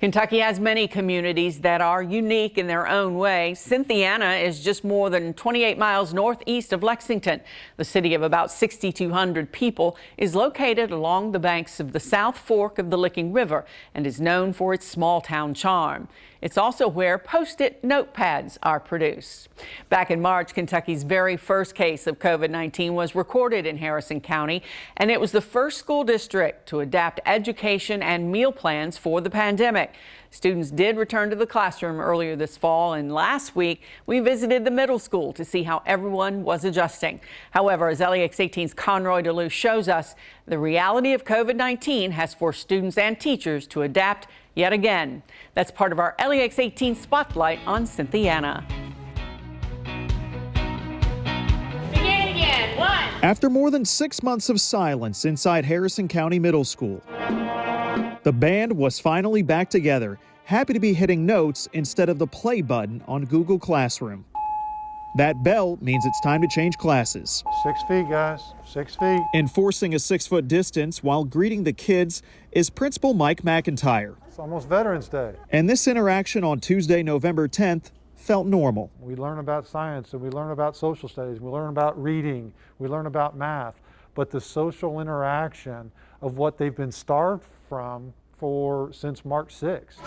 Kentucky has many communities that are unique in their own way. Cynthiana is just more than 28 miles northeast of Lexington. The city of about 6,200 people is located along the banks of the South Fork of the Licking River and is known for its small town charm. It's also where Post-it notepads are produced. Back in March, Kentucky's very first case of COVID-19 was recorded in Harrison County, and it was the first school district to adapt education and meal plans for the pandemic. Students did return to the classroom earlier this fall, and last week we visited the middle school to see how everyone was adjusting. However, as LEX 18's Conroy DeLuce shows us, the reality of COVID-19 has forced students and teachers to adapt yet again. That's part of our LEX 18 spotlight on Cynthiana. After more than six months of silence inside Harrison County Middle School, the band was finally back together, happy to be hitting notes instead of the play button on Google Classroom. That bell means it's time to change classes. Six feet, guys. Six feet. Enforcing a six foot distance while greeting the kids is Principal Mike McIntyre. It's almost Veterans Day. And this interaction on Tuesday, November 10th, felt normal. We learn about science and we learn about social studies, we learn about reading, we learn about math, but the social interaction of what they've been starved from for since March 6th.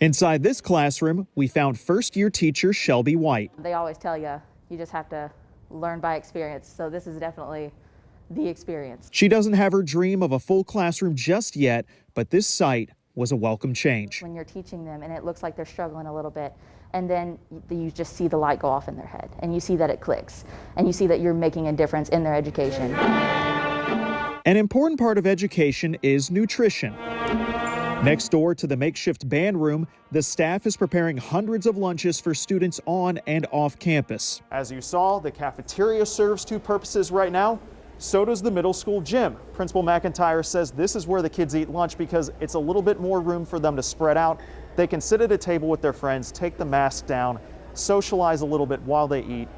Inside this classroom, we found first year teacher Shelby White. They always tell you, you just have to learn by experience. So this is definitely the experience. She doesn't have her dream of a full classroom just yet, but this site was a welcome change. When you're teaching them and it looks like they're struggling a little bit, and then you just see the light go off in their head, and you see that it clicks, and you see that you're making a difference in their education. An important part of education is nutrition. Next door to the makeshift band room, the staff is preparing hundreds of lunches for students on and off campus. As you saw, the cafeteria serves two purposes right now. So does the middle school gym. Principal McIntyre says this is where the kids eat lunch because it's a little bit more room for them to spread out. They can sit at a table with their friends, take the mask down, socialize a little bit while they eat.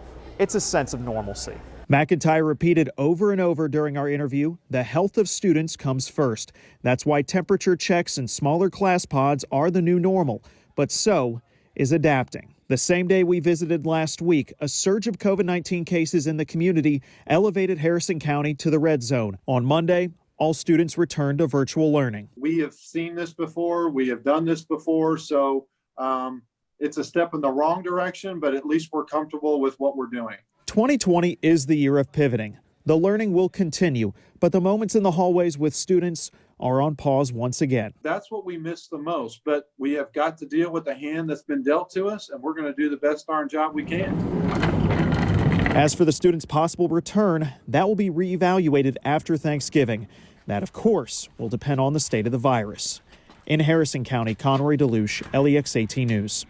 It's a sense of normalcy. McIntyre repeated over and over during our interview, the health of students comes first. That's why temperature checks and smaller class pods are the new normal, but so is adapting. The same day we visited last week, a surge of COVID 19 cases in the community elevated Harrison County to the red zone. On Monday, all students returned to virtual learning. We have seen this before, we have done this before, so um, it's a step in the wrong direction, but at least we're comfortable with what we're doing. 2020 is the year of pivoting. The learning will continue, but the moments in the hallways with students are on pause once again. That's what we miss the most, but we have got to deal with the hand that's been dealt to us, and we're going to do the best darn job we can. As for the students' possible return, that will be reevaluated after Thanksgiving. That, of course, will depend on the state of the virus. In Harrison County, Conroy DeLuce, LEX 18 News.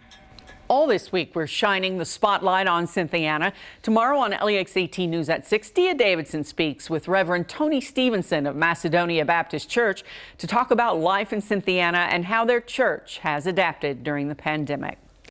All this week, we're shining the spotlight on Cynthiana. Tomorrow on LEX 18 News at 6, Dia Davidson speaks with Reverend Tony Stevenson of Macedonia Baptist Church to talk about life in Cynthiana and how their church has adapted during the pandemic.